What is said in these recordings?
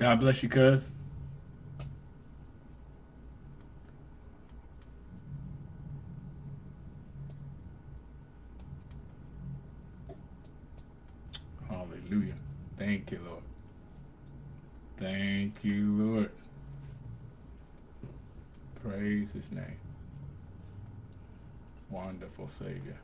God bless you, cuz. Hallelujah. Thank you, Lord. Thank you, Lord. Praise his name. Wonderful Savior.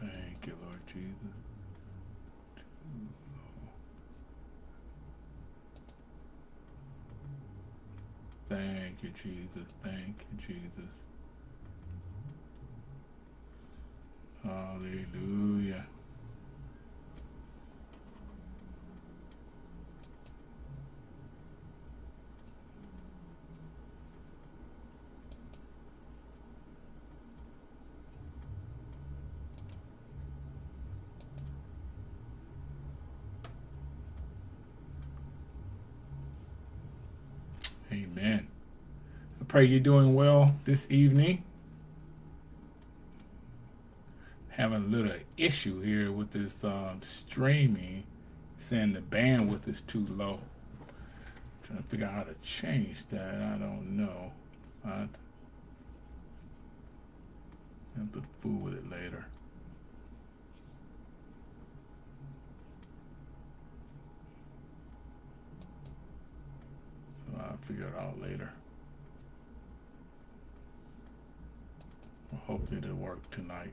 Thank you, Lord Jesus. Thank you, Jesus. Thank you, Jesus. Hallelujah. Amen. I pray you're doing well this evening. Having a little issue here with this um, streaming, saying the bandwidth is too low. Trying to figure out how to change that. I don't know. I have to fool with it later. So I'll figure it out later. Hopefully it'll work tonight.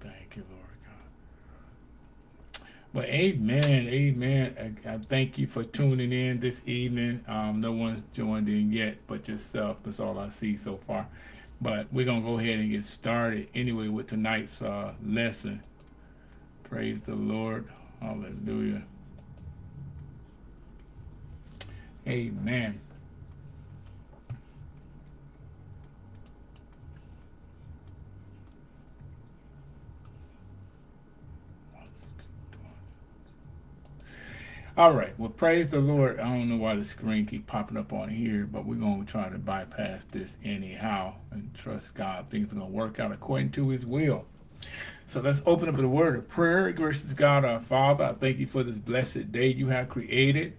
Thank you, Lord God. But amen, amen. I, I, thank you for tuning in this evening. Um, no one's joined in yet but yourself. That's all I see so far. But we're going to go ahead and get started anyway with tonight's uh, lesson. Praise the Lord. Hallelujah. Amen. All right. Well, praise the Lord. I don't know why the screen keep popping up on here, but we're going to try to bypass this anyhow and trust God. Things are going to work out according to his will. So let's open up the word of prayer. Gracious God, our Father, I thank you for this blessed day you have created.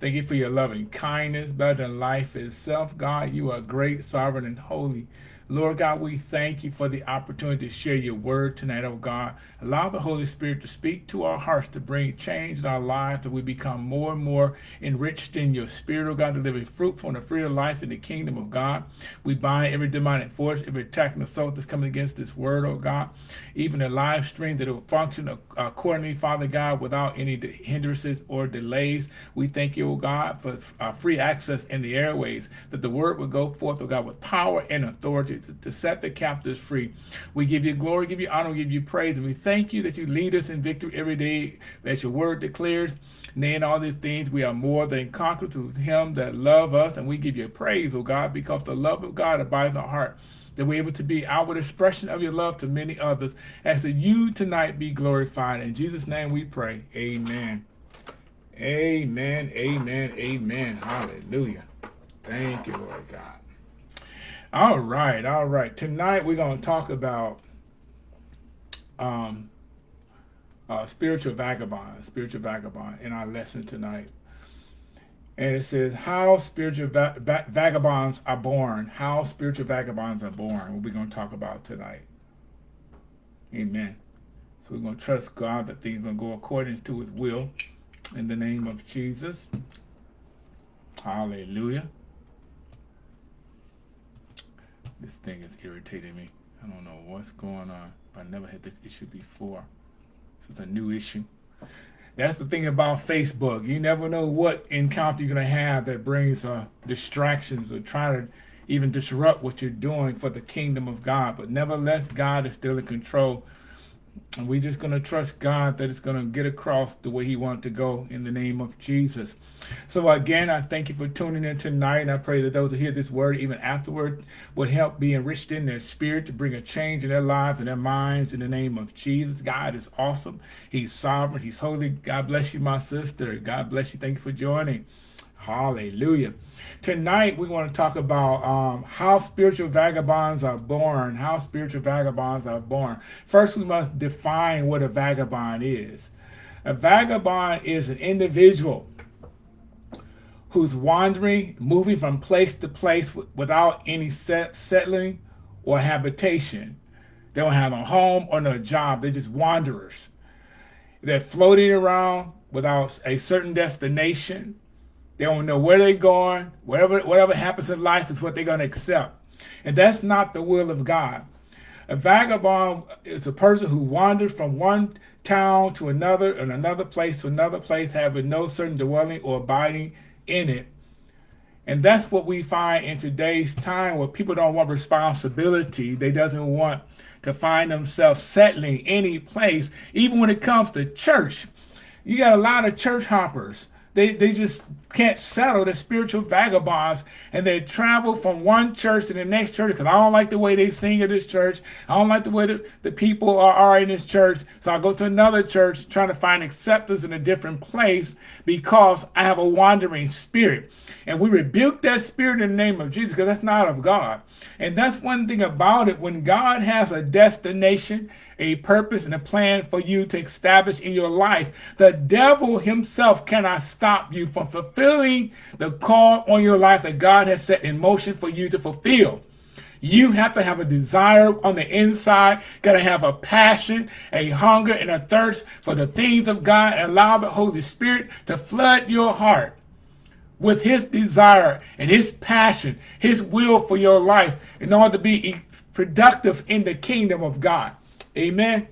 Thank you for your loving kindness, better than life itself. God, you are great, sovereign, and holy. Lord God, we thank you for the opportunity to share your word tonight, oh God. Allow the Holy Spirit to speak to our hearts to bring change in our lives, that we become more and more enriched in your spirit, oh God, to live a fruitful and a free life in the kingdom of God. We bind every demonic force, every attack and assault that's coming against this word, oh God. Even a live stream that will function accordingly, Father God, without any hindrances or delays. We thank you, oh God, for free access in the airways, that the word will go forth, oh God, with power and authority to, set the captives free. We give you glory, give you honor, give you praise, and we thank you that you lead us in victory every day, as your word declares. Nay, in all these things, we are more than conquerors to him that love us, and we give you praise, O God, because the love of God abides in our heart that we're able to be outward expression of your love to many others as that you tonight be glorified. In Jesus' name we pray. Amen. Amen. Amen. Amen. Hallelujah. Thank you, Lord God. All right, all right. Tonight we're going to talk about um, uh, spiritual vagabond, spiritual vagabond in our lesson tonight. And it says, how spiritual va va vagabonds are born. How spiritual vagabonds are born. What we're going to talk about tonight. Amen. So we're going to trust God that things are going to go according to his will. In the name of Jesus. Hallelujah. This thing is irritating me. I don't know what's going on. I never had this issue before. This is a new issue. That's the thing about Facebook. You never know what encounter you're going to have that brings uh, distractions or try to even disrupt what you're doing for the kingdom of God. But nevertheless, God is still in control. And we're just going to trust God that it's going to get across the way he wants to go in the name of Jesus. So again, I thank you for tuning in tonight. And I pray that those who hear this word even afterward would help be enriched in their spirit to bring a change in their lives and their minds in the name of Jesus. God is awesome. He's sovereign. He's holy. God bless you, my sister. God bless you. Thank you for joining. Hallelujah. Tonight, we want to talk about um, how spiritual vagabonds are born. How spiritual vagabonds are born. First, we must define what a vagabond is. A vagabond is an individual who's wandering, moving from place to place without any set, settling or habitation. They don't have a home or no job. They're just wanderers. They're floating around without a certain destination they don't know where they're going. Whatever, whatever happens in life is what they're going to accept. And that's not the will of God. A vagabond is a person who wanders from one town to another and another place to another place, having no certain dwelling or abiding in it. And that's what we find in today's time where people don't want responsibility. They doesn't want to find themselves settling any place, even when it comes to church. You got a lot of church hoppers they, they just can't settle. They're spiritual vagabonds and they travel from one church to the next church because I don't like the way they sing at this church. I don't like the way the, the people are, are in this church. So I go to another church trying to find acceptance in a different place because I have a wandering spirit. And we rebuke that spirit in the name of Jesus because that's not of God. And that's one thing about it. When God has a destination a purpose and a plan for you to establish in your life. The devil himself cannot stop you from fulfilling the call on your life that God has set in motion for you to fulfill. You have to have a desire on the inside, got to have a passion, a hunger, and a thirst for the things of God, and allow the Holy Spirit to flood your heart with his desire and his passion, his will for your life in order to be productive in the kingdom of God. Amen.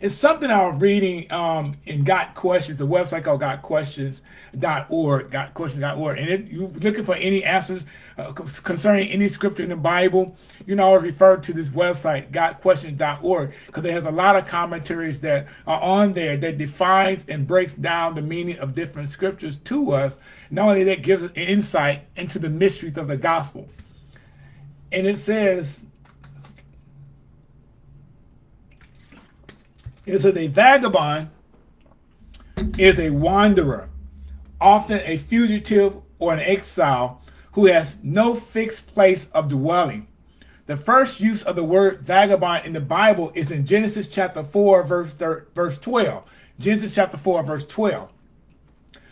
It's something I was reading um, in Got Questions, a website called gotquestions.org, gotquestions.org. And if you're looking for any answers uh, concerning any scripture in the Bible, you know, I refer to this website, gotquestions.org, because it has a lot of commentaries that are on there that defines and breaks down the meaning of different scriptures to us. Not only that, gives us insight into the mysteries of the gospel. And it says, is that a vagabond is a wanderer, often a fugitive or an exile who has no fixed place of dwelling. The first use of the word vagabond in the Bible is in Genesis chapter 4, verse, verse 12. Genesis chapter 4, verse 12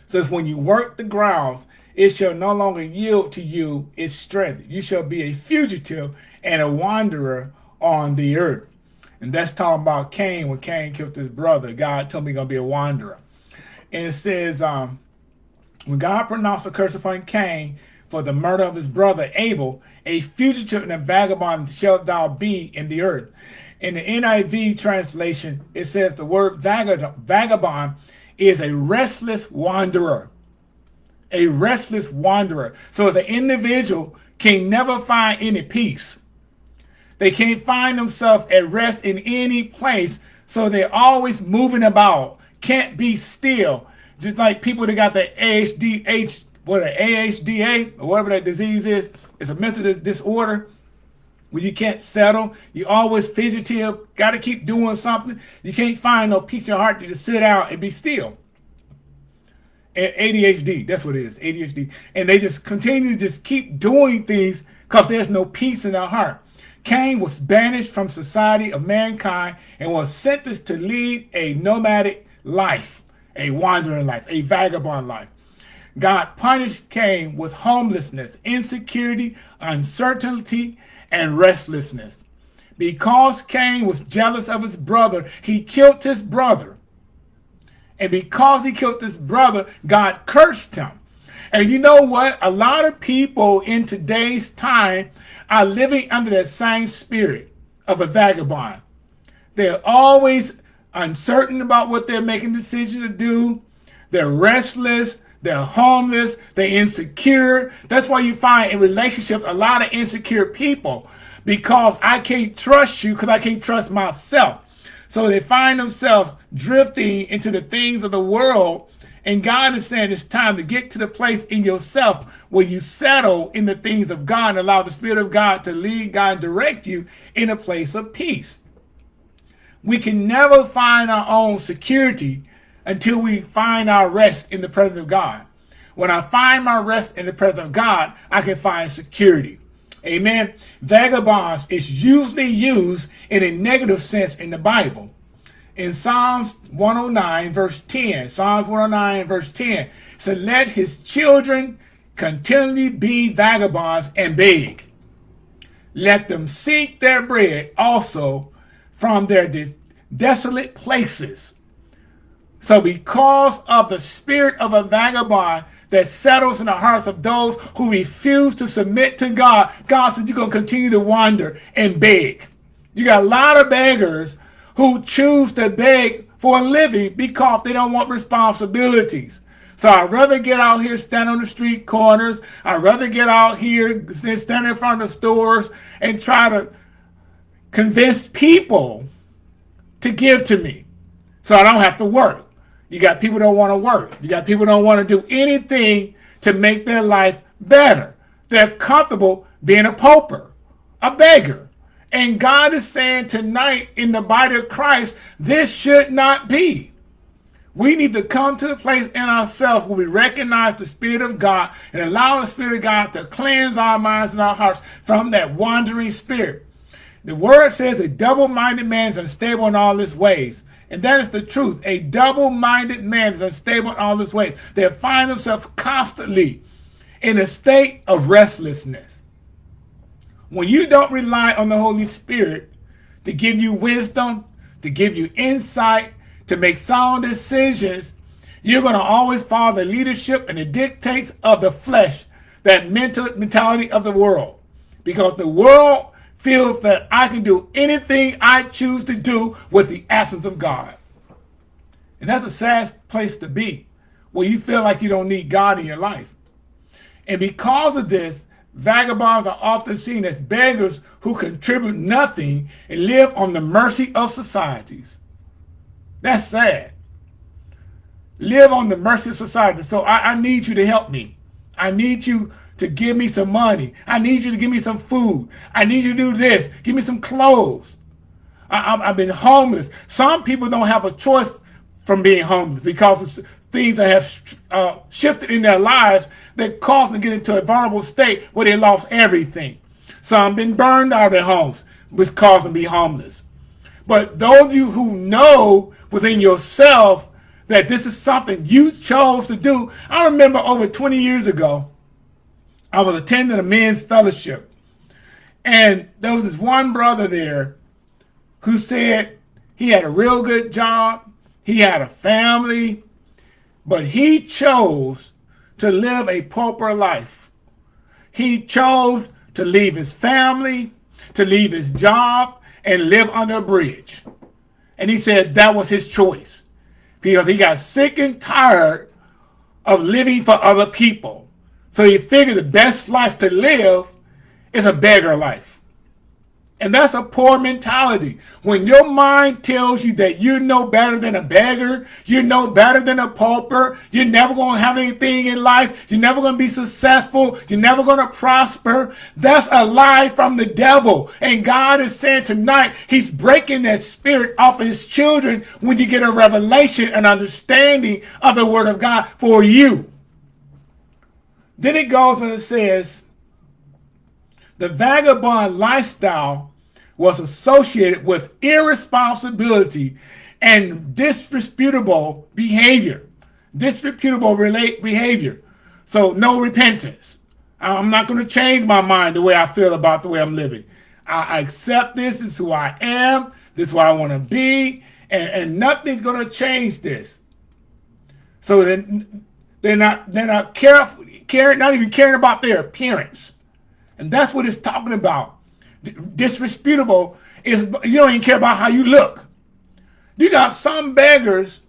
says, When you work the grounds, it shall no longer yield to you its strength. You shall be a fugitive and a wanderer on the earth. And that's talking about Cain when Cain killed his brother. God told me he's going to be a wanderer. And it says, um, when God pronounced a curse upon Cain for the murder of his brother Abel, a fugitive and a vagabond shalt thou be in the earth. In the NIV translation, it says the word vagabond is a restless wanderer. A restless wanderer. So the individual can never find any peace. They can't find themselves at rest in any place. So they're always moving about, can't be still. Just like people that got the AHDH, what a AHDA, or whatever that disease is, it's a mental disorder where you can't settle. You always fidgety, got to keep doing something. You can't find no peace in your heart to just sit out and be still. And ADHD, that's what it is, ADHD. And they just continue to just keep doing things because there's no peace in their heart. Cain was banished from society of mankind and was sentenced to lead a nomadic life, a wandering life, a vagabond life. God punished Cain with homelessness, insecurity, uncertainty, and restlessness. Because Cain was jealous of his brother, he killed his brother. And because he killed his brother, God cursed him. And you know what? A lot of people in today's time are living under that same spirit of a vagabond. They're always uncertain about what they're making decisions to do. They're restless. They're homeless. They're insecure. That's why you find in relationships a lot of insecure people because I can't trust you because I can't trust myself. So they find themselves drifting into the things of the world. And God is saying it's time to get to the place in yourself where you settle in the things of God and allow the Spirit of God to lead, God, and direct you in a place of peace. We can never find our own security until we find our rest in the presence of God. When I find my rest in the presence of God, I can find security. Amen. Vagabonds is usually used in a negative sense in the Bible. In Psalms 109, verse 10, Psalms 109, verse 10, so let his children continually be vagabonds and beg. Let them seek their bread also from their de desolate places. So because of the spirit of a vagabond that settles in the hearts of those who refuse to submit to God, God says you're going to continue to wander and beg. You got a lot of beggars who choose to beg for a living because they don't want responsibilities. So I'd rather get out here, stand on the street corners. I'd rather get out here, stand in front of stores and try to convince people to give to me so I don't have to work. You got people don't want to work. You got people don't want to do anything to make their life better. They're comfortable being a pauper, a beggar. And God is saying tonight in the body of Christ, this should not be. We need to come to the place in ourselves where we recognize the Spirit of God and allow the Spirit of God to cleanse our minds and our hearts from that wandering spirit. The word says a double-minded man is unstable in all his ways. And that is the truth. A double-minded man is unstable in all his ways. They find themselves constantly in a state of restlessness. When you don't rely on the Holy Spirit to give you wisdom, to give you insight, to make sound decisions, you're going to always follow the leadership and the dictates of the flesh, that mental mentality of the world. Because the world feels that I can do anything I choose to do with the absence of God. And that's a sad place to be, where you feel like you don't need God in your life. And because of this, vagabonds are often seen as beggars who contribute nothing and live on the mercy of societies. That's sad. Live on the mercy of society. So I, I need you to help me. I need you to give me some money. I need you to give me some food. I need you to do this. Give me some clothes. I, have been homeless. Some people don't have a choice from being homeless because things that have uh, shifted in their lives that caused them to get into a vulnerable state where they lost everything. Some been burned out of their homes, which caused them to be homeless. But those of you who know within yourself that this is something you chose to do, I remember over 20 years ago, I was attending a men's fellowship. And there was this one brother there who said he had a real good job, he had a family, but he chose to live a pauper life. He chose to leave his family, to leave his job, and live under a bridge. And he said that was his choice because he got sick and tired of living for other people. So he figured the best life to live is a beggar life. And that's a poor mentality. When your mind tells you that you're no better than a beggar, you're no better than a pauper, you're never going to have anything in life, you're never going to be successful, you're never going to prosper, that's a lie from the devil. And God is saying tonight, he's breaking that spirit off of his children when you get a revelation and understanding of the word of God for you. Then it goes and it says, the vagabond lifestyle was associated with irresponsibility and disreputable behavior. Disreputable relate behavior. So no repentance. I'm not going to change my mind the way I feel about the way I'm living. I accept this. This is who I am. This is what I want to be. And, and nothing's going to change this. So then they're not, they're not careful, caring, not even caring about their appearance. And that's what it's talking about. Disreputable is you don't even care about how you look. You got some beggars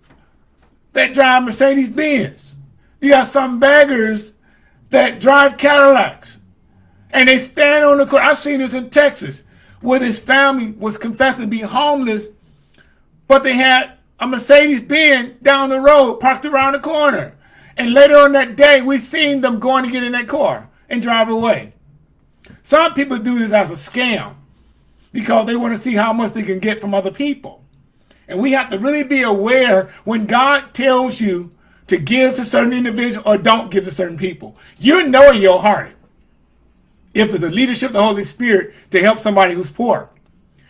that drive Mercedes Benz. You got some beggars that drive Cadillacs. And they stand on the court. I've seen this in Texas where this family was confessed to be homeless but they had a Mercedes Benz down the road parked around the corner. And later on that day, we seen them going to get in that car and drive away. Some people do this as a scam because they want to see how much they can get from other people. And we have to really be aware when God tells you to give to certain individuals or don't give to certain people. You know in your heart if it's the leadership of the Holy Spirit to help somebody who's poor.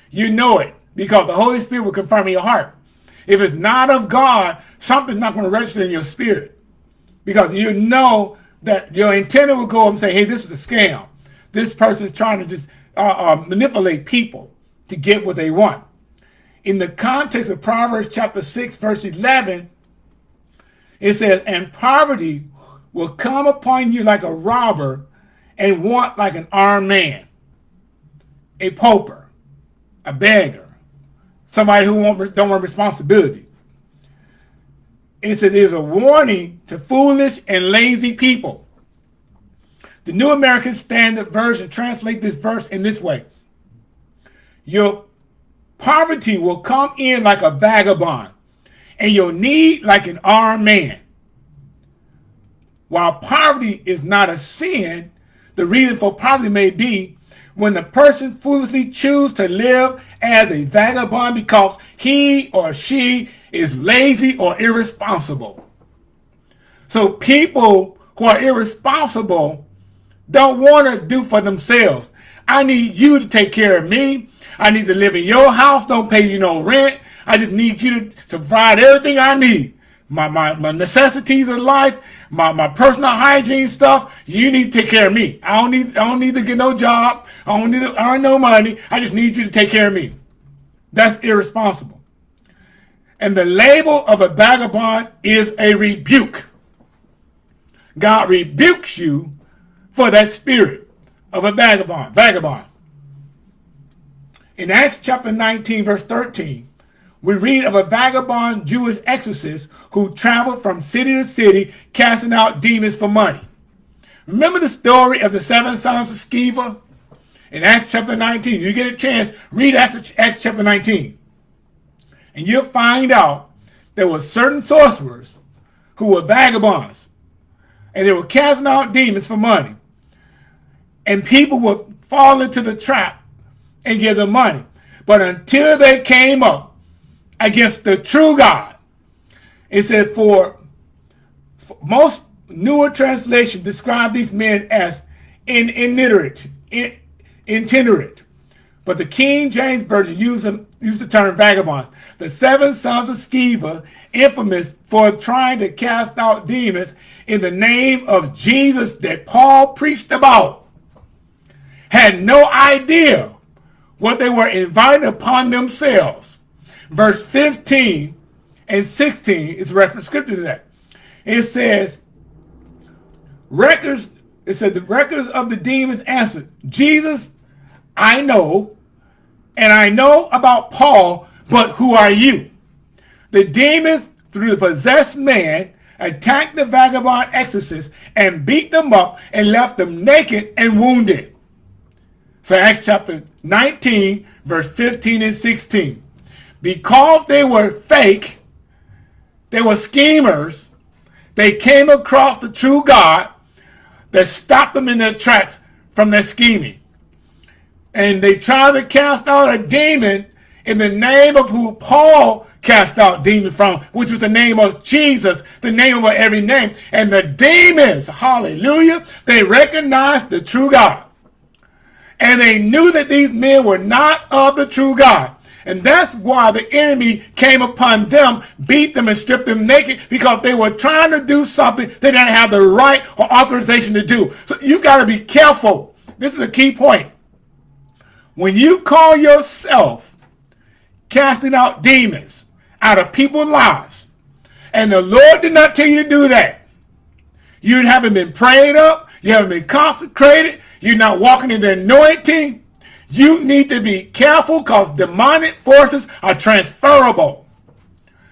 You know it because the Holy Spirit will confirm in your heart. If it's not of God, something's not going to register in your spirit because you know that your antenna will go and say, hey, this is a scam. This person is trying to just uh, uh, manipulate people to get what they want. In the context of Proverbs chapter 6, verse 11, it says, and poverty will come upon you like a robber and want like an armed man, a pauper, a beggar, somebody who don't want responsibility. It says there's a warning to foolish and lazy people. The New American Standard Version translate this verse in this way. Your poverty will come in like a vagabond, and your need like an armed man. While poverty is not a sin, the reason for poverty may be when the person foolishly chooses to live as a vagabond because he or she is lazy or irresponsible. So people who are irresponsible don't want to do for themselves. I need you to take care of me. I need to live in your house, don't pay you no rent. I just need you to, to provide everything I need. My, my, my necessities of life, my, my personal hygiene stuff, you need to take care of me. I don't need I don't need to get no job. I don't need to earn no money. I just need you to take care of me. That's irresponsible. And the label of a vagabond is a rebuke. God rebukes you for that spirit of a vagabond. Vagabond. In Acts chapter 19, verse 13, we read of a vagabond Jewish exorcist who traveled from city to city casting out demons for money. Remember the story of the seven sons of Sceva? In Acts chapter 19, you get a chance, read Acts, Acts chapter 19. And you'll find out there were certain sorcerers who were vagabonds. And they were casting out demons for money. And people would fall into the trap and give them money. But until they came up against the true God, it says, for, for most newer translations describe these men as in, illiterate, in, itinerant. But the King James Version used, them, used the term vagabonds. The seven sons of Sceva, infamous for trying to cast out demons in the name of Jesus that Paul preached about, had no idea what they were inviting upon themselves. Verse 15 and 16 is reference scripture to that. It says, records, it said the records of the demons answered, Jesus, I know, and I know about Paul, but who are you? The demons, through the possessed man, attacked the vagabond exorcists and beat them up and left them naked and wounded. So Acts chapter 19, verse 15 and 16. Because they were fake, they were schemers, they came across the true God that stopped them in their tracks from their scheming. And they tried to cast out a demon in the name of who Paul cast out demons from, which was the name of Jesus, the name of every name. And the demons, hallelujah, they recognized the true God. And they knew that these men were not of the true God. And that's why the enemy came upon them, beat them and stripped them naked because they were trying to do something they didn't have the right or authorization to do. So you got to be careful. This is a key point. When you call yourself casting out demons out of people's lives, and the Lord did not tell you to do that, you haven't been prayed up, you haven't been consecrated, you're not walking in the anointing, you need to be careful because demonic forces are transferable.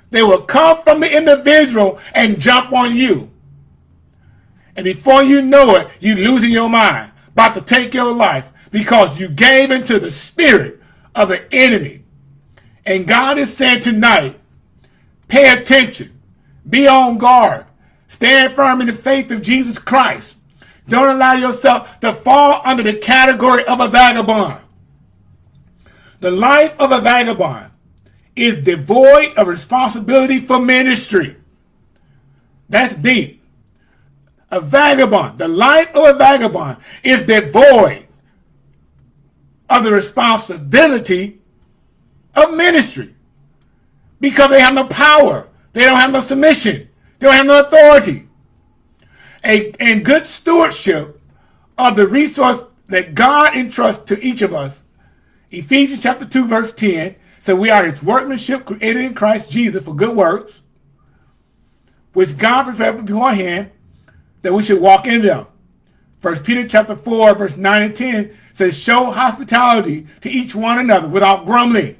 They will come from the individual and jump on you. And before you know it, you're losing your mind, about to take your life because you gave into the spirit of the enemy. And God is saying tonight, pay attention, be on guard, stand firm in the faith of Jesus Christ. Don't allow yourself to fall under the category of a vagabond. The life of a vagabond is devoid of responsibility for ministry. That's deep. A vagabond, the life of a vagabond is devoid of the responsibility of ministry because they have no power. They don't have no submission. They don't have no authority. A, and good stewardship of the resource that God entrusts to each of us. Ephesians chapter 2, verse 10 says, We are his workmanship created in Christ Jesus for good works, which God prepared beforehand that we should walk in them. First Peter chapter 4, verse 9 and 10 says, Show hospitality to each one another without grumbling.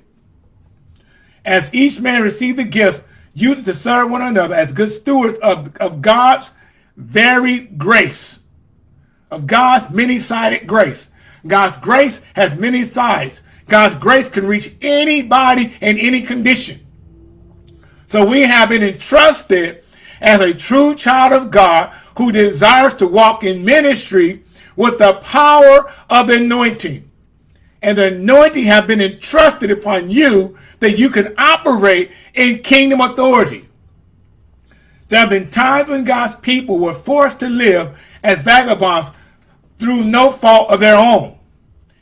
As each man received the gift, use it to serve one another as good stewards of, of God's very grace, of God's many-sided grace. God's grace has many sides. God's grace can reach anybody in any condition. So we have been entrusted as a true child of God who desires to walk in ministry with the power of the anointing. And the anointing have been entrusted upon you that you can operate in kingdom authority. There have been times when God's people were forced to live as vagabonds through no fault of their own.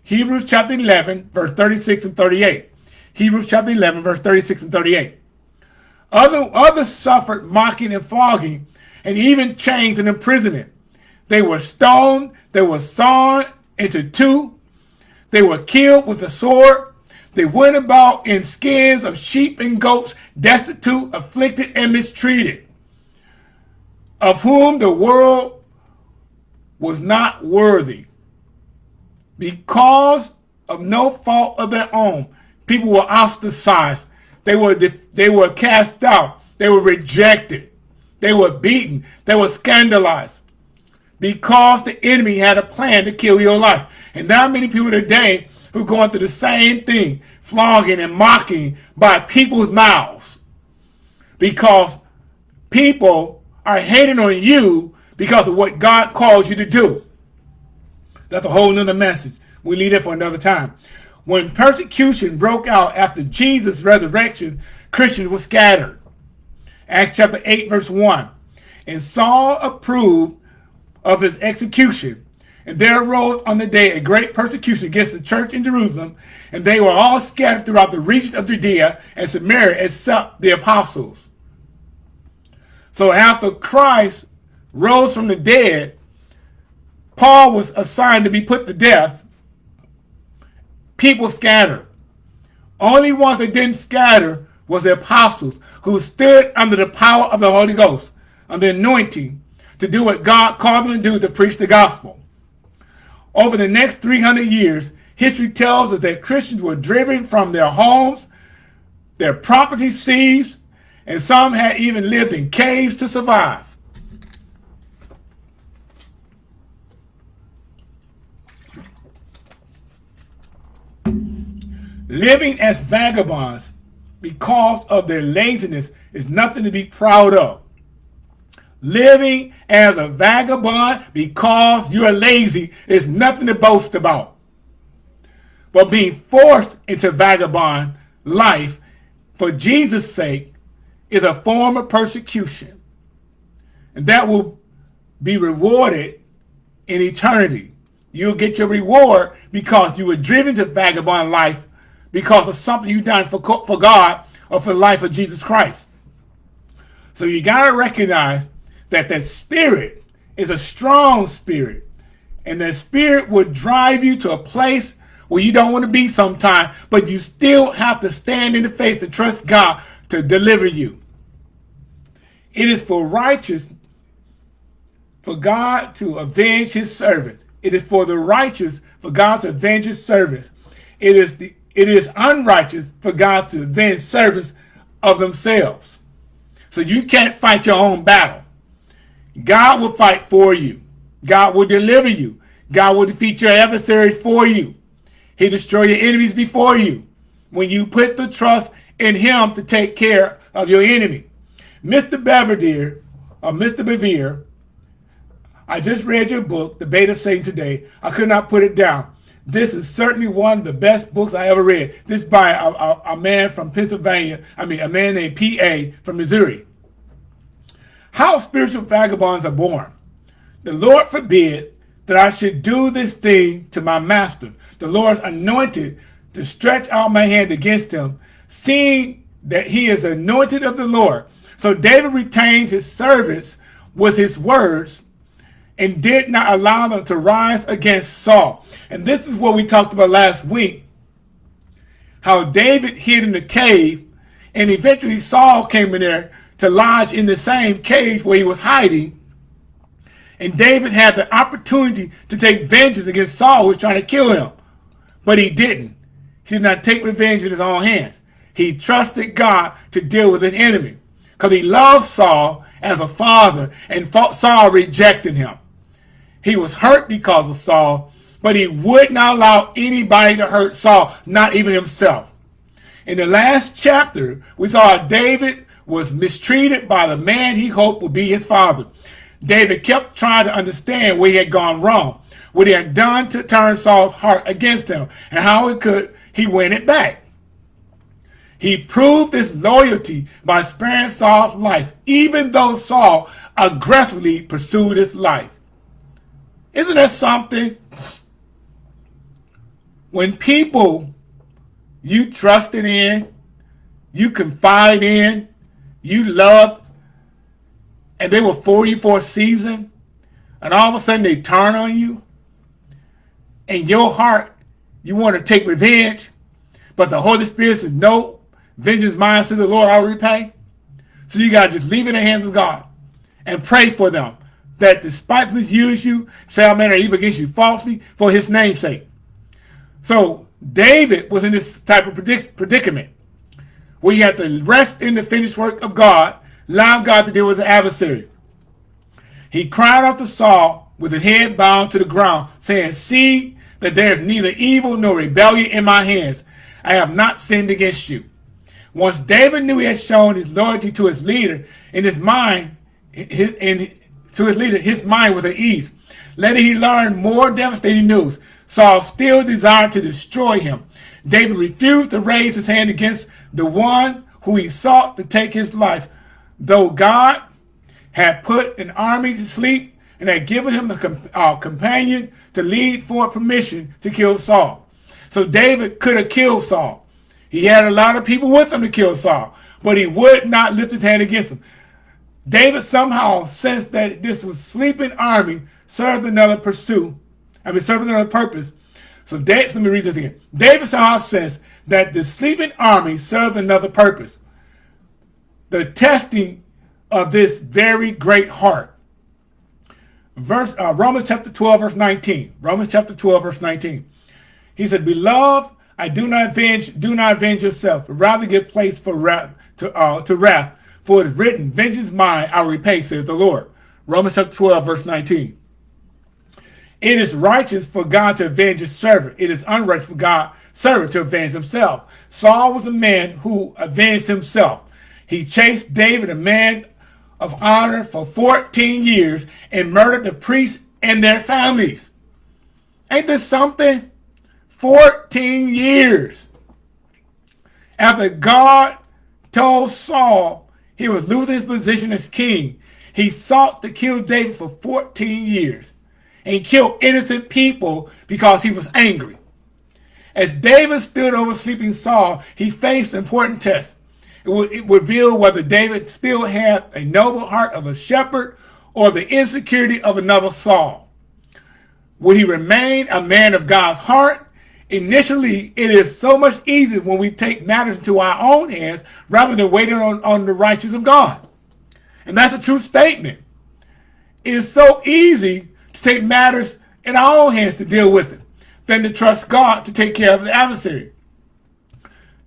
Hebrews chapter 11, verse 36 and 38. Hebrews chapter 11, verse 36 and 38. Other, others suffered mocking and flogging and even chains and imprisonment. They were stoned. They were sawn into two. They were killed with a sword. They went about in skins of sheep and goats, destitute, afflicted, and mistreated, of whom the world was not worthy. Because of no fault of their own, people were ostracized. They were, they were cast out. They were rejected. They were beaten. They were scandalized because the enemy had a plan to kill your life. And now many people today who are going through the same thing, flogging and mocking by people's mouths because people are hating on you because of what God calls you to do. That's a whole nother message. We leave it for another time. When persecution broke out after Jesus' resurrection, Christians were scattered. Acts chapter 8, verse 1. And Saul approved of his execution. And there arose on the day a great persecution against the church in Jerusalem, and they were all scattered throughout the region of Judea and Samaria except the apostles. So after Christ rose from the dead, Paul was assigned to be put to death. People scattered. Only ones that didn't scatter was the apostles who stood under the power of the Holy Ghost, under anointing, to do what God called them to do to preach the gospel. Over the next 300 years, history tells us that Christians were driven from their homes, their property seized, and some had even lived in caves to survive. Living as vagabonds because of their laziness is nothing to be proud of. Living as a vagabond because you're lazy is nothing to boast about. But being forced into vagabond life for Jesus' sake is a form of persecution. And that will be rewarded in eternity. You'll get your reward because you were driven to vagabond life because of something you done for, for God or for the life of Jesus Christ. So you got to recognize that that spirit is a strong spirit. And that spirit would drive you to a place where you don't want to be sometime, but you still have to stand in the faith and trust God to deliver you. It is for righteous, for God to avenge his servant. It is for the righteous, for God to avenge his servant. It is the it is unrighteous for God to avenge servants of themselves. So you can't fight your own battle. God will fight for you. God will deliver you. God will defeat your adversaries for you. He destroy your enemies before you. when you put the trust in him to take care of your enemy. Mr. Belvedere, or Mr. Bevere, I just read your book, The Bait of Satan Today. I could not put it down. This is certainly one of the best books I ever read. This by a, a, a man from Pennsylvania, I mean, a man named P.A. from Missouri. How spiritual vagabonds are born. The Lord forbid that I should do this thing to my master, the Lord's anointed, to stretch out my hand against him, seeing that he is anointed of the Lord. So David retained his servants with his words and did not allow them to rise against Saul. And this is what we talked about last week, how David hid in the cave, and eventually Saul came in there to lodge in the same cave where he was hiding. And David had the opportunity to take vengeance against Saul who was trying to kill him. But he didn't. He did not take revenge in his own hands. He trusted God to deal with his enemy. Because he loved Saul as a father, and Saul rejected him. He was hurt because of Saul, but he would not allow anybody to hurt Saul, not even himself. In the last chapter, we saw David was mistreated by the man he hoped would be his father. David kept trying to understand where he had gone wrong, what he had done to turn Saul's heart against him, and how he could he win it back. He proved his loyalty by sparing Saul's life, even though Saul aggressively pursued his life. Isn't that something? When people you trusted in, you confide in, you love, and they were for you for a season, and all of a sudden they turn on you, and your heart, you want to take revenge, but the Holy Spirit says, no, vengeance mine, says the Lord, I'll repay. So you got to just leave in the hands of God and pray for them that despitefully use you, say man or evil against you falsely for his name's sake. So David was in this type of predic predicament where he had to rest in the finished work of God, allow God to deal with the adversary. He cried out to Saul with his head bowed to the ground, saying, See that there is neither evil nor rebellion in my hands. I have not sinned against you. Once David knew he had shown his loyalty to his leader, in his mind, his, in to his leader, his mind was at ease. Later he learned more devastating news. Saul still desired to destroy him. David refused to raise his hand against the one who he sought to take his life, though God had put an army to sleep and had given him a uh, companion to lead for permission to kill Saul. So David could have killed Saul. He had a lot of people with him to kill Saul, but he would not lift his hand against him. David somehow sensed that this was sleeping army served another pursuit. I mean, served another purpose. So David, let me read this again. David somehow sensed that the sleeping army served another purpose. The testing of this very great heart. Verse uh, Romans chapter 12, verse 19. Romans chapter 12, verse 19. He said, Beloved, I do not avenge, do not avenge yourself, rather give place for wrath to uh, to wrath. For it is written, Vengeance mine, I'll repay, says the Lord. Romans chapter 12, verse 19. It is righteous for God to avenge his servant. It is unrighteous for God servant to avenge himself. Saul was a man who avenged himself. He chased David, a man of honor, for 14 years and murdered the priests and their families. Ain't this something? 14 years. After God told Saul he was losing his position as king. He sought to kill David for 14 years and killed innocent people because he was angry. As David stood over sleeping Saul, he faced important tests. It would, it would reveal whether David still had a noble heart of a shepherd or the insecurity of another Saul. Would he remain a man of God's heart initially it is so much easier when we take matters into our own hands rather than waiting on, on the righteousness of God. And that's a true statement. It is so easy to take matters in our own hands to deal with it than to trust God to take care of the adversary.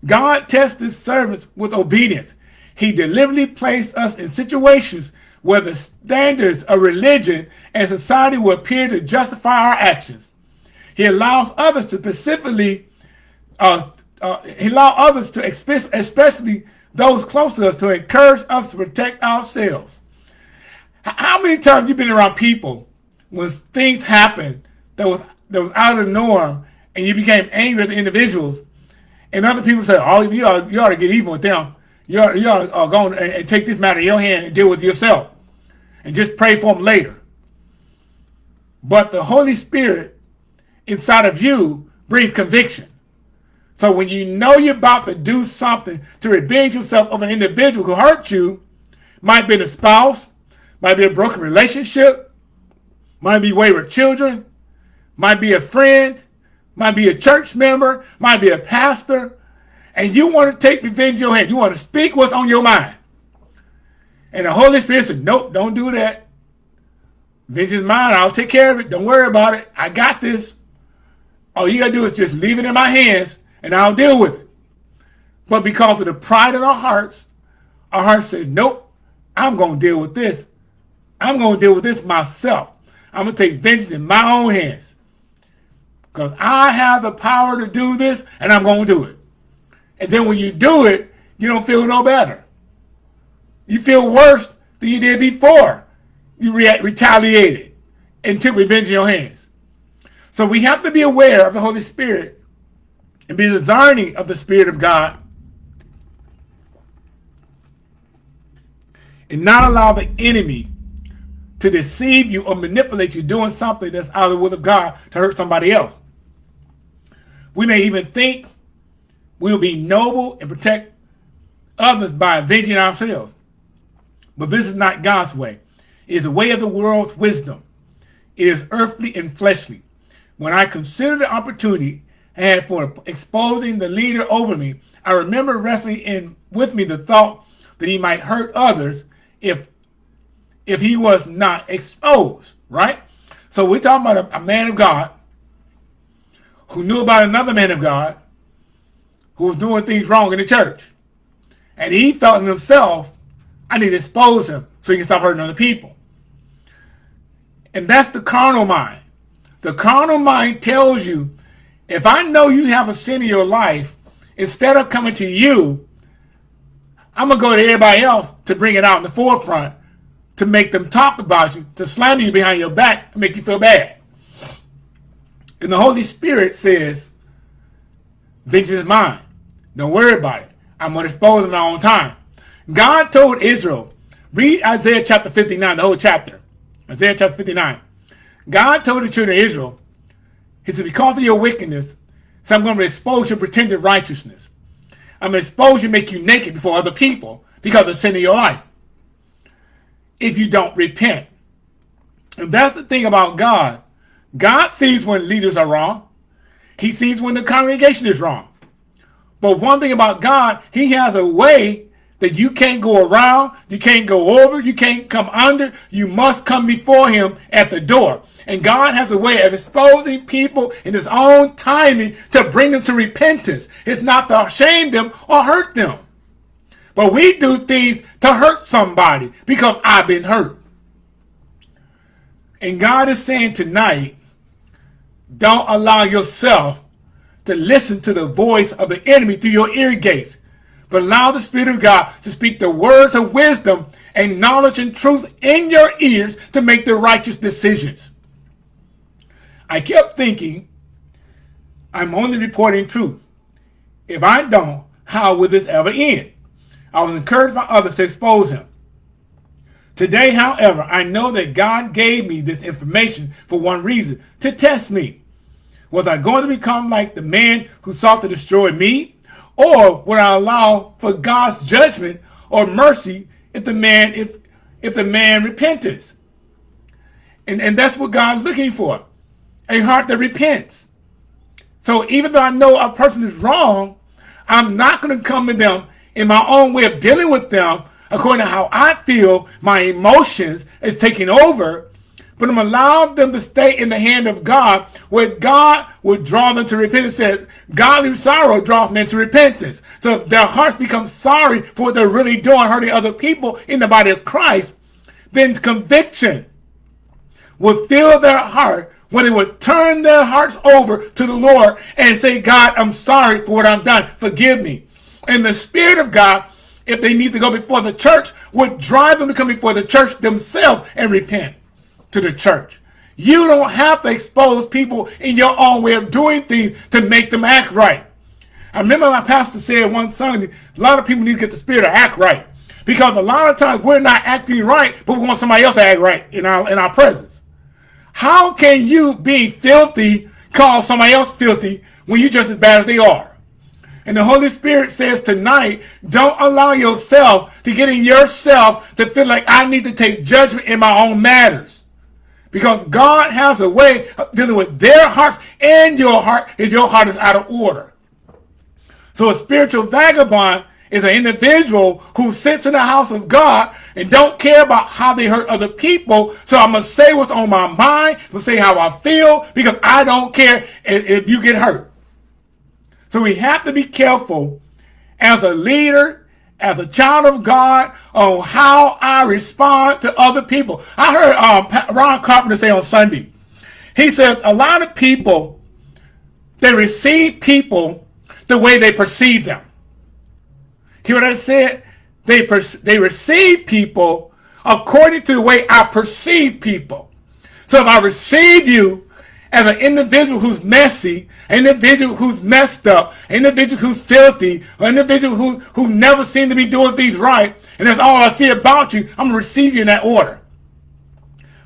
God tests his servants with obedience. He deliberately placed us in situations where the standards of religion and society will appear to justify our actions. He allows others to specifically uh, uh, he allows others to, especially those close to us, to encourage us to protect ourselves. How many times you been around people when things happen that was that was out of the norm, and you became angry at the individuals, and other people say, "Oh, you ought, you ought to get even with them. You ought, you ought to uh, go and, and take this matter in your hand and deal with yourself, and just pray for them later." But the Holy Spirit inside of you breathe conviction. So when you know you're about to do something to revenge yourself of an individual who hurt you, might be a spouse, might be a broken relationship, might be wayward children, might be a friend, might be a church member, might be a pastor, and you want to take revenge in your hand. You want to speak what's on your mind. And the Holy Spirit said, nope, don't do that. Vengeance is mine. I'll take care of it. Don't worry about it. I got this. All you got to do is just leave it in my hands and I'll deal with it. But because of the pride in our hearts, our hearts said, nope, I'm to deal with this. I'm to deal with this myself. I'm to take vengeance in my own hands. Because I have the power to do this and I'm to do it. And then when you do it, you don't feel no better. You feel worse than you did before you re retaliated and took revenge in your hands. So we have to be aware of the Holy Spirit and be discerning of the Spirit of God and not allow the enemy to deceive you or manipulate you doing something that's out of the will of God to hurt somebody else. We may even think we'll be noble and protect others by avenging ourselves. But this is not God's way It is the way of the world's wisdom. It is earthly and fleshly. When I consider the opportunity I had for exposing the leader over me, I remember wrestling in with me the thought that he might hurt others if if he was not exposed, right? So we're talking about a, a man of God who knew about another man of God who was doing things wrong in the church. And he felt in himself, I need to expose him so he can stop hurting other people. And that's the carnal mind. The carnal mind tells you, if I know you have a sin in your life, instead of coming to you, I'm going to go to everybody else to bring it out in the forefront, to make them talk about you, to slander you behind your back, to make you feel bad. And the Holy Spirit says, vengeance is mine. Don't worry about it. I'm going to expose in my own time. God told Israel, read Isaiah chapter 59, the whole chapter. Isaiah chapter 59. God told the children of Israel, he said, because of your wickedness, so I'm going to expose your pretended righteousness. I'm going to expose you, make you naked before other people because of sin in your life. If you don't repent. And that's the thing about God. God sees when leaders are wrong. He sees when the congregation is wrong. But one thing about God, he has a way that you can't go around, you can't go over, you can't come under. You must come before him at the door. And God has a way of exposing people in his own timing to bring them to repentance. It's not to shame them or hurt them. But we do things to hurt somebody because I've been hurt. And God is saying tonight, don't allow yourself to listen to the voice of the enemy through your ear gates but allow the Spirit of God to speak the words of wisdom and knowledge and truth in your ears to make the righteous decisions. I kept thinking, I'm only reporting truth. If I don't, how will this ever end? I was encouraged by others to expose him. Today, however, I know that God gave me this information for one reason, to test me. Was I going to become like the man who sought to destroy me? Or would I allow for God's judgment or mercy if the man if if the man repents? And, and that's what God's looking for. A heart that repents. So even though I know a person is wrong, I'm not going to come to them in my own way of dealing with them according to how I feel my emotions is taking over but I'm allowing them to stay in the hand of God, where God would draw them to repentance. Says, godly sorrow draws men to repentance. So if their hearts become sorry for what they're really doing, hurting other people in the body of Christ, then conviction will fill their heart when they would turn their hearts over to the Lord and say, God, I'm sorry for what I've done. Forgive me. And the Spirit of God, if they need to go before the church, would drive them to come before the church themselves and repent to the church. You don't have to expose people in your own way of doing things to make them act right. I remember my pastor said one Sunday, a lot of people need to get the spirit to act right. Because a lot of times we're not acting right, but we want somebody else to act right in our in our presence. How can you be filthy call somebody else filthy when you're just as bad as they are? And the Holy Spirit says tonight, don't allow yourself to get in yourself to feel like I need to take judgment in my own matters. Because God has a way of dealing with their hearts and your heart if your heart is out of order. So a spiritual vagabond is an individual who sits in the house of God and don't care about how they hurt other people. So I'm going to say what's on my mind. I'm going to say how I feel because I don't care if, if you get hurt. So we have to be careful as a leader, as a child of God, on how I respond to other people. I heard um, Ron Carpenter say on Sunday, he said a lot of people, they receive people the way they perceive them. Hear what I said? They, they receive people according to the way I perceive people. So if I receive you as an individual who's messy, an individual who's messed up, an individual who's filthy, an individual who, who never seemed to be doing things right, and that's all I see about you, I'm going to receive you in that order.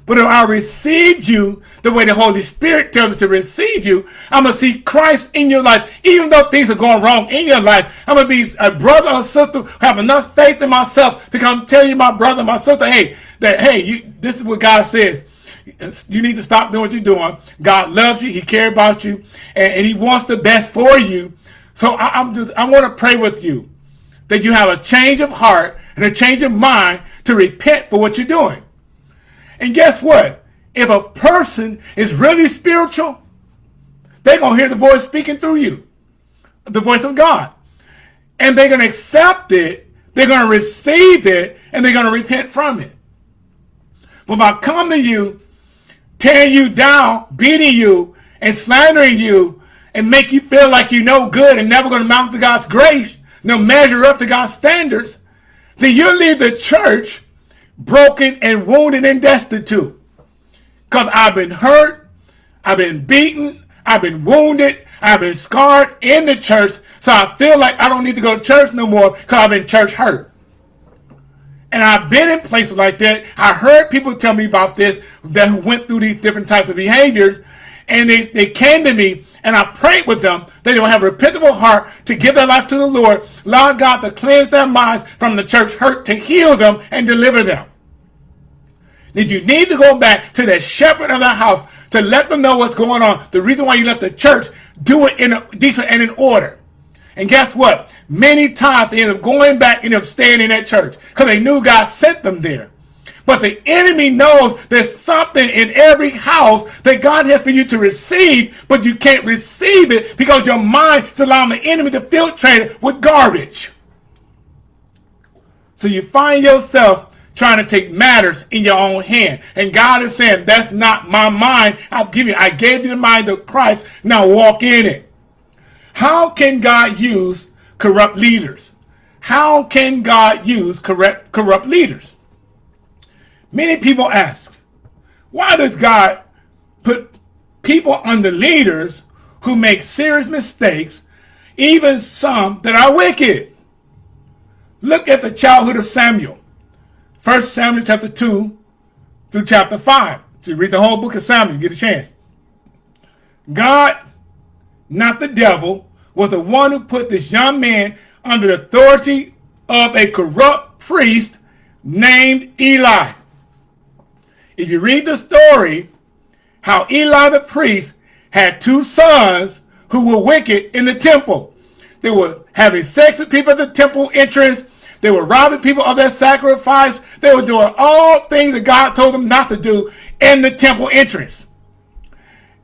But if I receive you the way the Holy Spirit tells me to receive you, I'm going to see Christ in your life. Even though things are going wrong in your life, I'm going to be a brother or sister, have enough faith in myself to come tell you, my brother, my sister, hey, that, hey, you, this is what God says. You need to stop doing what you're doing. God loves you. He cares about you. And, and he wants the best for you. So I, I'm just, I want to pray with you that you have a change of heart and a change of mind to repent for what you're doing. And guess what? If a person is really spiritual, they're going to hear the voice speaking through you, the voice of God. And they're going to accept it, they're going to receive it, and they're going to repent from it. But if I come to you, tearing you down, beating you, and slandering you, and make you feel like you're no good and never going to mount to God's grace, no measure up to God's standards, then you leave the church broken and wounded and destitute. Because I've been hurt, I've been beaten, I've been wounded, I've been scarred in the church, so I feel like I don't need to go to church no more because I've been church hurt. And I've been in places like that. I heard people tell me about this that went through these different types of behaviors. And they, they came to me and I prayed with them that they will have a repentable heart to give their life to the Lord, allow God to cleanse their minds from the church hurt, to heal them and deliver them. Did you need to go back to the shepherd of the house to let them know what's going on? The reason why you left the church, do it in a decent and in order. And guess what? Many times they end up going back and end up staying in that church because they knew God sent them there. But the enemy knows there's something in every house that God has for you to receive, but you can't receive it because your mind is allowing the enemy to filtrate it with garbage. So you find yourself trying to take matters in your own hand. And God is saying, that's not my mind. I've given you, I gave you the mind of Christ. Now walk in it. How can God use corrupt leaders? How can God use corrupt, corrupt leaders? Many people ask, why does God put people under leaders who make serious mistakes, even some that are wicked? Look at the childhood of Samuel. 1 Samuel chapter 2 through chapter 5. So you read the whole book of Samuel, you get a chance. God, not the devil, was the one who put this young man under the authority of a corrupt priest named Eli. If you read the story, how Eli the priest had two sons who were wicked in the temple. They were having sex with people at the temple entrance. They were robbing people of their sacrifice. They were doing all things that God told them not to do in the temple entrance.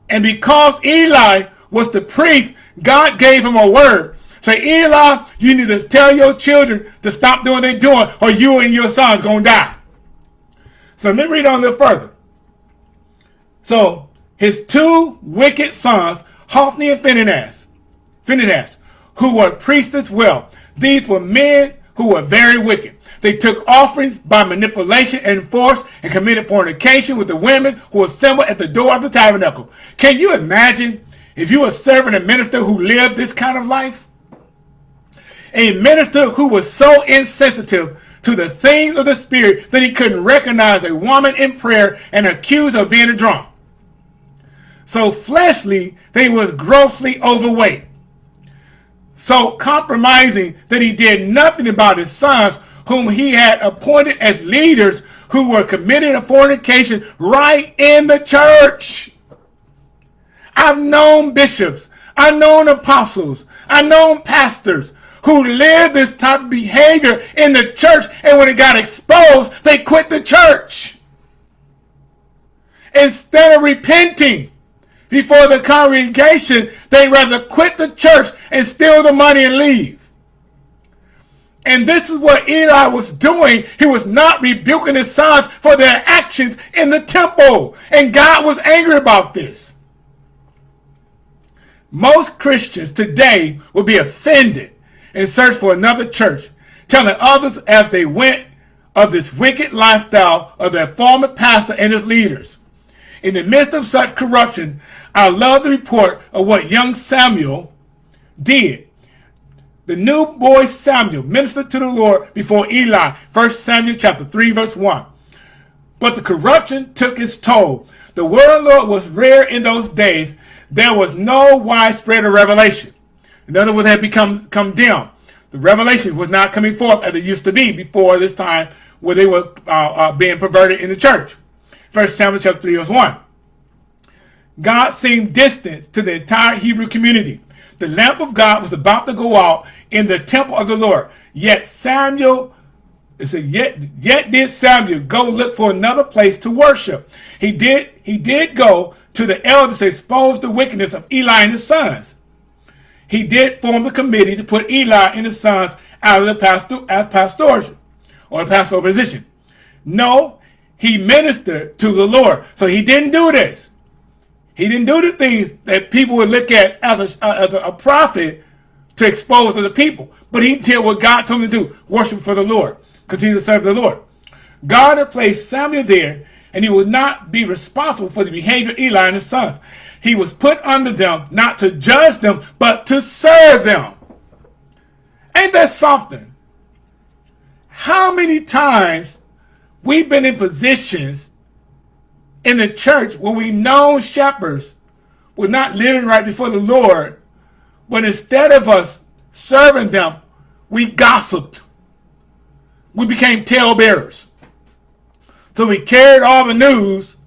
And because Eli was the priest, God gave him a word. Say, Eli, you need to tell your children to stop doing what they're doing or you and your sons going to die. So let me read on a little further. So his two wicked sons, Hophni and Phinehas, Phinehas, who were priests as well. These were men who were very wicked. They took offerings by manipulation and force and committed fornication with the women who assembled at the door of the tabernacle. Can you imagine if you were serving a minister who lived this kind of life? A minister who was so insensitive to the things of the spirit that he couldn't recognize a woman in prayer and accuse her of being a drunk. So fleshly, they was grossly overweight. So compromising that he did nothing about his sons whom he had appointed as leaders who were committing a fornication right in the church. I've known bishops, I've known apostles, I've known pastors who lived this type of behavior in the church, and when it got exposed, they quit the church. Instead of repenting before the congregation, they rather quit the church and steal the money and leave. And this is what Eli was doing. He was not rebuking his sons for their actions in the temple. And God was angry about this. Most Christians today will be offended and search for another church, telling others as they went of this wicked lifestyle of their former pastor and his leaders. In the midst of such corruption, I love the report of what young Samuel did the new boy Samuel ministered to the Lord before Eli. 1 Samuel chapter 3 verse 1. But the corruption took its toll. The word of the Lord was rare in those days. There was no widespread of revelation. In other words, had become come dim. The revelation was not coming forth as it used to be before this time where they were uh, uh, being perverted in the church. 1 Samuel chapter 3 verse 1. God seemed distant to the entire Hebrew community. The lamp of God was about to go out in the temple of the Lord. Yet Samuel, it said, yet, yet did Samuel go look for another place to worship. He did, he did go to the elders to expose the wickedness of Eli and his sons. He did form the committee to put Eli and his sons out of the pastor, as pastoral or the pastoral position. No, he ministered to the Lord. So he didn't do this. He didn't do the things that people would look at as a, as a, prophet to expose to the people. But he did what God told him to do, worship for the Lord, continue to serve the Lord. God had placed Samuel there, and he would not be responsible for the behavior of Eli and his sons. He was put under them, not to judge them, but to serve them. Ain't that something? How many times we've been in positions in the church when we know shepherds were not living right before the Lord, but instead of us serving them, we gossiped. We became talebearers. So we carried all the news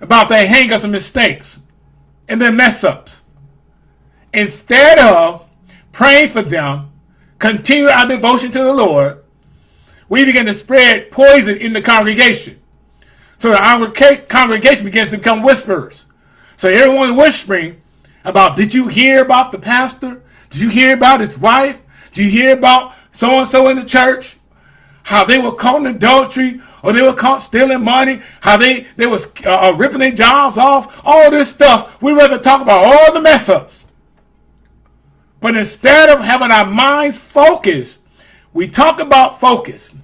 about their hangups and mistakes and their mess ups. Instead of praying for them, continue our devotion to the Lord, we begin to spread poison in the congregation. So the congregation begins to become whisperers. So everyone whispering about, did you hear about the pastor? Did you hear about his wife? Did you hear about so-and-so in the church? How they were caught in adultery or they were caught stealing money, how they, they was uh, uh, ripping their jobs off, all this stuff. We rather talk about all the mess ups. But instead of having our minds focused, we talk about focus.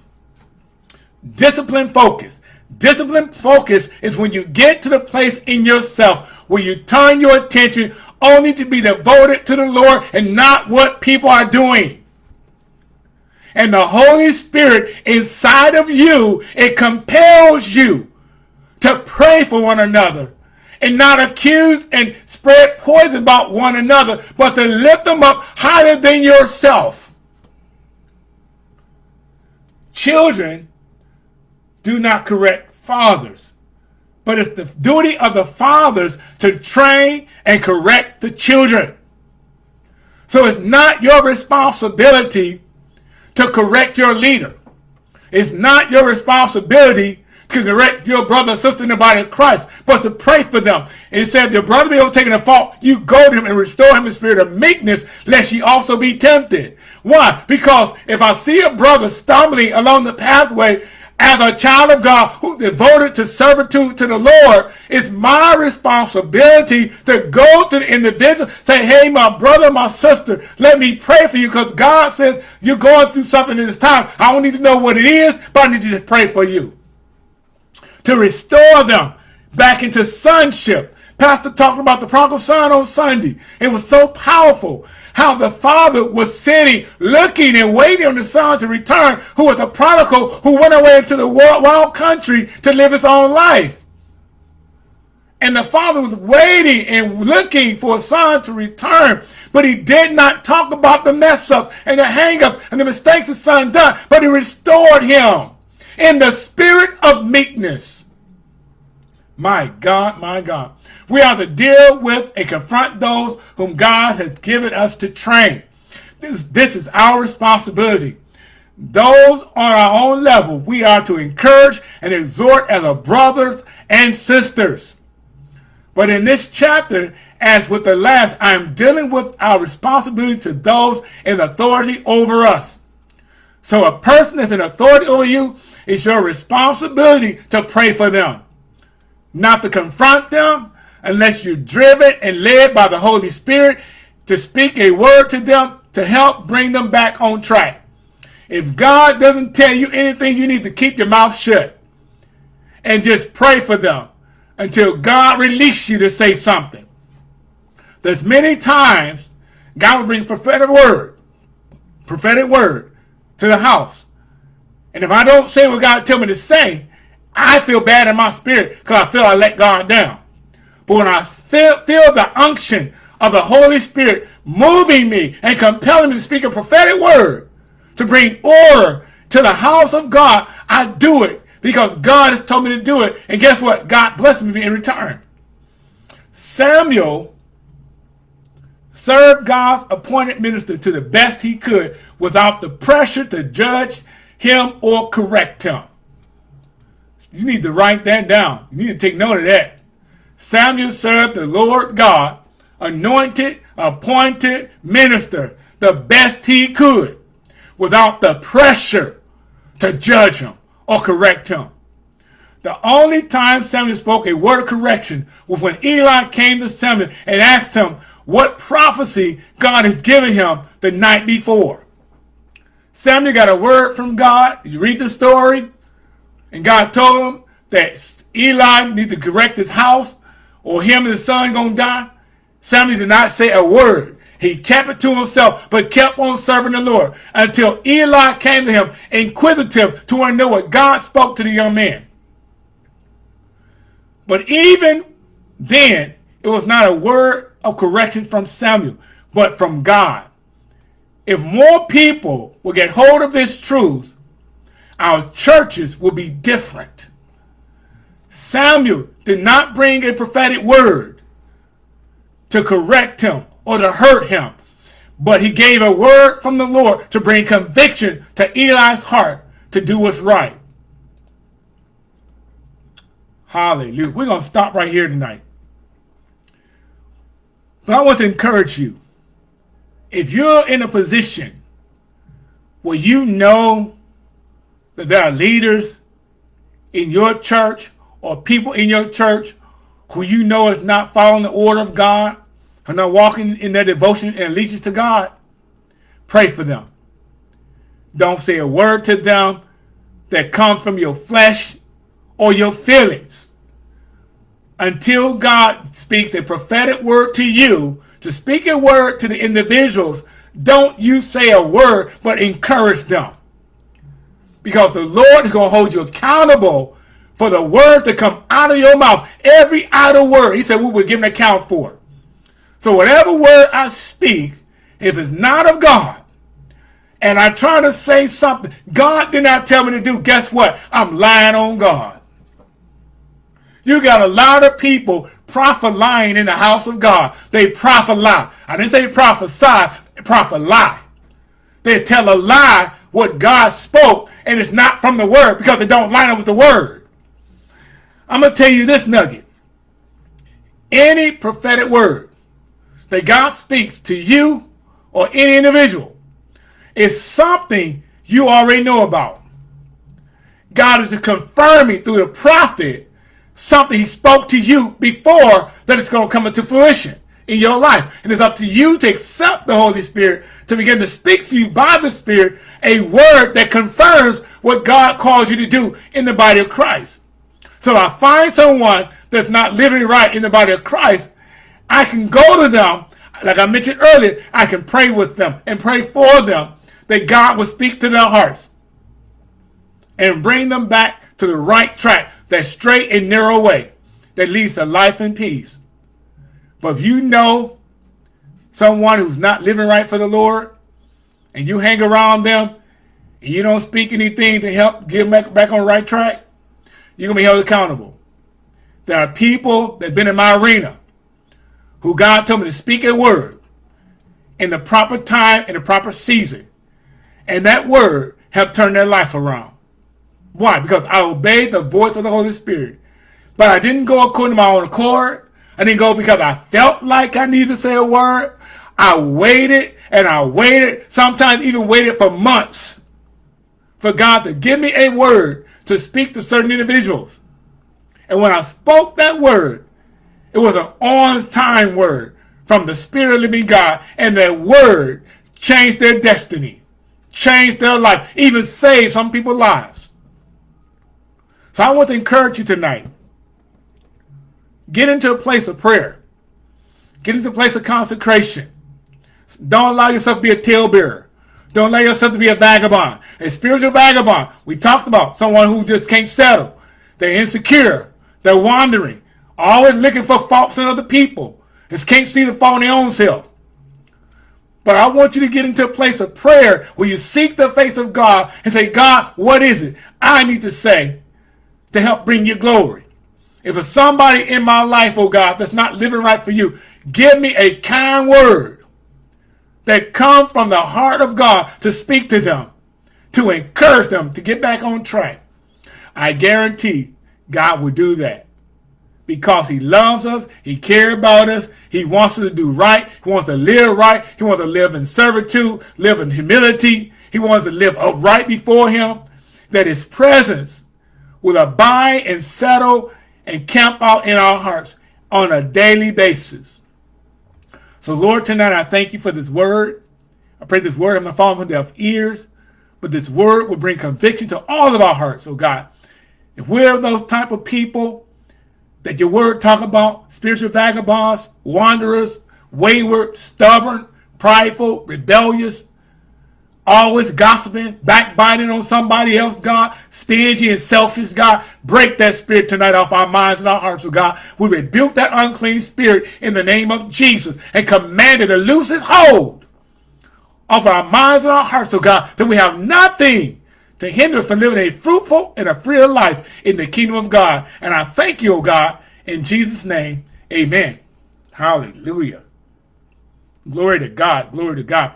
Discipline focus. Disciplined focus is when you get to the place in yourself where you turn your attention only to be devoted to the Lord and not what people are doing. And the Holy Spirit inside of you, it compels you to pray for one another and not accuse and spread poison about one another, but to lift them up higher than yourself. Children do not correct fathers. But it's the duty of the fathers to train and correct the children. So it's not your responsibility to correct your leader. It's not your responsibility to correct your brother or sister in the body of Christ, but to pray for them. And it said, if your brother be overtaken a fault, you go to him and restore him in spirit of meekness, lest he also be tempted. Why? Because if I see a brother stumbling along the pathway as a child of God who devoted to servitude to the Lord, it's my responsibility to go to the individual, say, hey, my brother, my sister, let me pray for you because God says you're going through something in this time. I don't need to know what it is, but I need to just pray for you. To restore them back into sonship. Pastor talked about the prodigal son on Sunday. It was so powerful how the father was sitting, looking and waiting on the son to return, who was a prodigal who went away into the wild country to live his own life. And the father was waiting and looking for a son to return. But he did not talk about the mess ups and the hang ups and the mistakes his son done. But he restored him in the spirit of meekness. My God, my God. We are to deal with and confront those whom God has given us to train. This, this is our responsibility. Those on our own level, we are to encourage and exhort as our brothers and sisters. But in this chapter, as with the last, I am dealing with our responsibility to those in authority over us. So a person that's in authority over you, it's your responsibility to pray for them. Not to confront them, unless you're driven and led by the Holy Spirit to speak a word to them to help bring them back on track. If God doesn't tell you anything, you need to keep your mouth shut and just pray for them until God releases you to say something. There's many times God will bring prophetic word, prophetic word to the house. And if I don't say what God tell me to say, I feel bad in my spirit because I feel I let God down. But when I feel, feel the unction of the Holy Spirit moving me and compelling me to speak a prophetic word to bring order to the house of God, I do it because God has told me to do it. And guess what? God blessed me in return. Samuel served God's appointed minister to the best he could without the pressure to judge him or correct him. You need to write that down. You need to take note of that. Samuel served the Lord God, anointed, appointed minister, the best he could, without the pressure to judge him or correct him. The only time Samuel spoke a word of correction was when Eli came to Samuel and asked him what prophecy God has given him the night before. Samuel got a word from God. You read the story, and God told him that Eli needs to correct his house or him and his son gonna die? Samuel did not say a word. He kept it to himself, but kept on serving the Lord until Eli came to him, inquisitive to want to know what God spoke to the young man. But even then, it was not a word of correction from Samuel, but from God. If more people will get hold of this truth, our churches will be different. Samuel did not bring a prophetic word to correct him or to hurt him, but he gave a word from the Lord to bring conviction to Eli's heart to do what's right. Hallelujah. We're going to stop right here tonight. But I want to encourage you. If you're in a position where you know that there are leaders in your church or people in your church who you know is not following the order of God, are not walking in their devotion and allegiance to God, pray for them. Don't say a word to them that comes from your flesh or your feelings. Until God speaks a prophetic word to you, to speak a word to the individuals, don't you say a word, but encourage them. Because the Lord is going to hold you accountable for the words that come out of your mouth. Every idle word, he said, we will give an account for. So whatever word I speak, if it's not of God, and I try to say something God did not tell me to do, guess what? I'm lying on God. You got a lot of people prophet lying in the house of God. They prophet lie. I didn't say prophesy, prophet lie. They tell a lie what God spoke, and it's not from the word because they don't line up with the word. I'm going to tell you this nugget. Any prophetic word that God speaks to you or any individual is something you already know about. God is confirming through the prophet something he spoke to you before that it's going to come into fruition in your life. And it's up to you to accept the Holy Spirit to begin to speak to you by the Spirit a word that confirms what God calls you to do in the body of Christ. So I find someone that's not living right in the body of Christ, I can go to them, like I mentioned earlier, I can pray with them and pray for them that God will speak to their hearts and bring them back to the right track, that straight and narrow way that leads to life and peace. But if you know someone who's not living right for the Lord and you hang around them and you don't speak anything to help get them back on the right track, you're going to be held accountable. There are people that's been in my arena who God told me to speak a word in the proper time, in the proper season. And that word helped turn their life around. Why? Because I obeyed the voice of the Holy Spirit. But I didn't go according to my own accord. I didn't go because I felt like I needed to say a word. I waited and I waited, sometimes even waited for months for God to give me a word to speak to certain individuals. And when I spoke that word, it was an on-time word from the Spirit of living God. And that word changed their destiny, changed their life, even saved some people's lives. So I want to encourage you tonight. Get into a place of prayer. Get into a place of consecration. Don't allow yourself to be a talebearer. Don't allow yourself to be a vagabond. A spiritual vagabond. We talked about someone who just can't settle. They're insecure. They're wandering. Always looking for faults in other people. Just can't see the fault in their own self. But I want you to get into a place of prayer where you seek the face of God and say, God, what is it I need to say to help bring you glory? If there's somebody in my life, oh God, that's not living right for you, give me a kind word that come from the heart of God to speak to them, to encourage them to get back on track. I guarantee God will do that because he loves us, he cares about us, he wants us to do right, he wants to live right, he wants to live in servitude, live in humility, he wants to live upright before him, that his presence will abide and settle and camp out in our hearts on a daily basis. So Lord, tonight I thank you for this word. I pray this word I'm will fall on deaf ears, but this word will bring conviction to all of our hearts, oh God. If we're those type of people that your word talk about, spiritual vagabonds, wanderers, wayward, stubborn, prideful, rebellious, always gossiping, backbiting on somebody else, God, stingy and selfish, God. Break that spirit tonight off our minds and our hearts, oh God. We rebuke that unclean spirit in the name of Jesus and command it to loose its hold of our minds and our hearts, oh God, that we have nothing to hinder us from living a fruitful and a free life in the kingdom of God. And I thank you, oh God, in Jesus' name, amen. Hallelujah. Glory to God. Glory to God.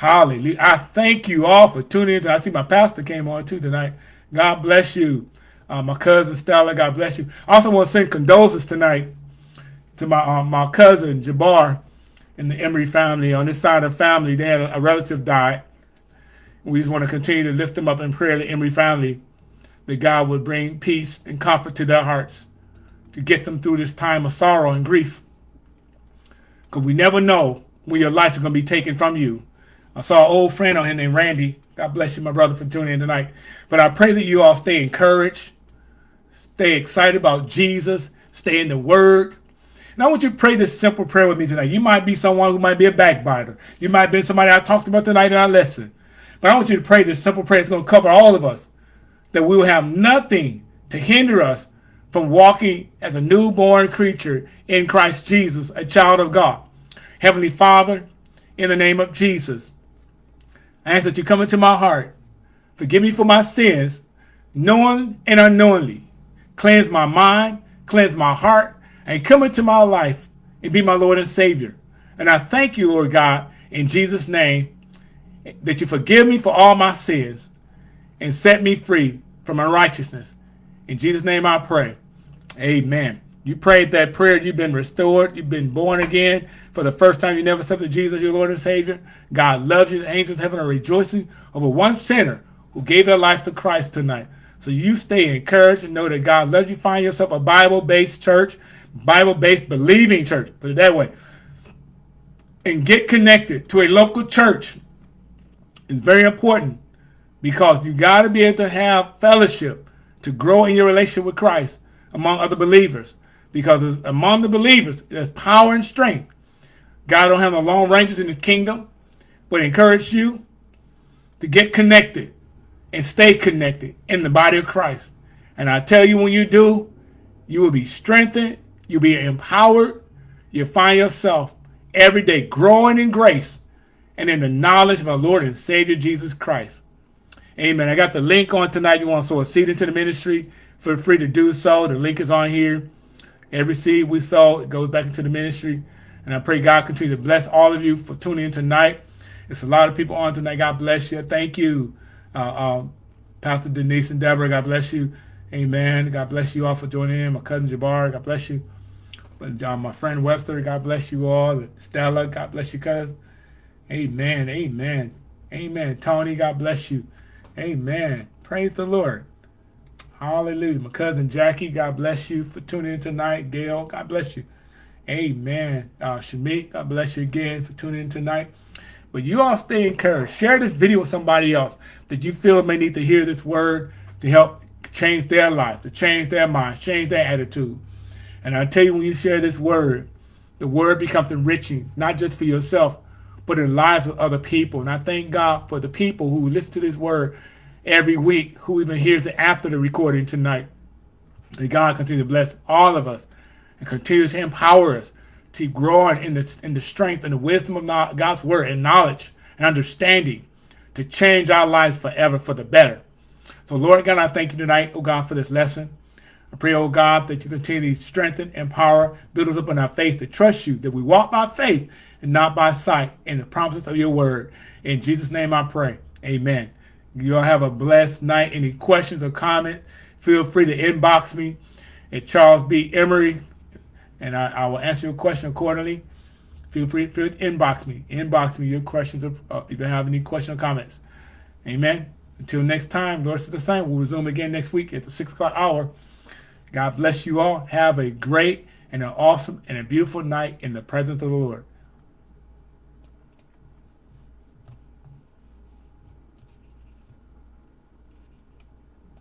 Hallelujah. I thank you all for tuning in. I see my pastor came on too tonight. God bless you. Uh, my cousin Stella, God bless you. I also want to send condolences tonight to my um, my cousin Jabbar and the Emery family. On this side of the family, they had a, a relative died. We just want to continue to lift them up in prayer, the Emery family, that God would bring peace and comfort to their hearts to get them through this time of sorrow and grief. Because we never know when your life is going to be taken from you. I saw an old friend on here named Randy. God bless you, my brother, for tuning in tonight. But I pray that you all stay encouraged, stay excited about Jesus, stay in the Word. And I want you to pray this simple prayer with me tonight. You might be someone who might be a backbiter. You might be somebody I talked about tonight in our lesson. But I want you to pray this simple prayer. It's going to cover all of us. That we will have nothing to hinder us from walking as a newborn creature in Christ Jesus, a child of God. Heavenly Father, in the name of Jesus, I ask that you come into my heart. Forgive me for my sins, knowing and unknowingly. Cleanse my mind, cleanse my heart, and come into my life and be my Lord and Savior. And I thank you, Lord God, in Jesus' name, that you forgive me for all my sins and set me free from unrighteousness. In Jesus' name I pray. Amen. You prayed that prayer, you've been restored, you've been born again. For the first time, you never accepted Jesus, your Lord and Savior. God loves you. The angels heaven are rejoicing over one sinner who gave their life to Christ tonight. So you stay encouraged and know that God loves you. Find yourself a Bible-based church, Bible-based believing church. Put it that way. And get connected to a local church. It's very important because you got to be able to have fellowship to grow in your relationship with Christ among other believers. Because among the believers, there's power and strength. God don't have no long ranges in his kingdom, but encourage you to get connected and stay connected in the body of Christ. And I tell you, when you do, you will be strengthened, you'll be empowered, you'll find yourself every day growing in grace and in the knowledge of our Lord and Savior Jesus Christ. Amen. I got the link on tonight. You want to sow a seed into the ministry, feel free to do so. The link is on here. Every seed we sow, it goes back into the ministry. And I pray God continue to bless all of you for tuning in tonight. It's a lot of people on tonight. God bless you. Thank you, uh, uh, Pastor Denise and Deborah. God bless you. Amen. God bless you all for joining in. My cousin Jabbar, God bless you. Uh, my friend Webster, God bless you all. Stella, God bless you, cousin. Amen. Amen. Amen. Tony, God bless you. Amen. Praise the Lord. Hallelujah. My cousin Jackie, God bless you for tuning in tonight. Gail, God bless you. Amen. Uh, Shamik, God bless you again for tuning in tonight. But you all stay encouraged. Share this video with somebody else that you feel may need to hear this word to help change their life, to change their mind, change their attitude. And I tell you, when you share this word, the word becomes enriching, not just for yourself, but in the lives of other people. And I thank God for the people who listen to this word every week, who even hears it after the recording tonight. That God continue to bless all of us and continue to empower us to grow in the, in the strength and the wisdom of God's word and knowledge and understanding to change our lives forever for the better. So Lord God, I thank you tonight, oh God, for this lesson. I pray, oh God, that you continue to strengthen, empower, build us up in our faith to trust you, that we walk by faith and not by sight in the promises of your word. In Jesus' name I pray. Amen. You all have a blessed night. Any questions or comments, feel free to inbox me at Charles B. Emery and I, I will answer your question accordingly. Feel free, feel to inbox me. Inbox me your questions uh, if you have any questions or comments. Amen. Until next time, Lord is the same. We'll resume again next week at the 6 o'clock hour. God bless you all. Have a great and an awesome and a beautiful night in the presence of the Lord.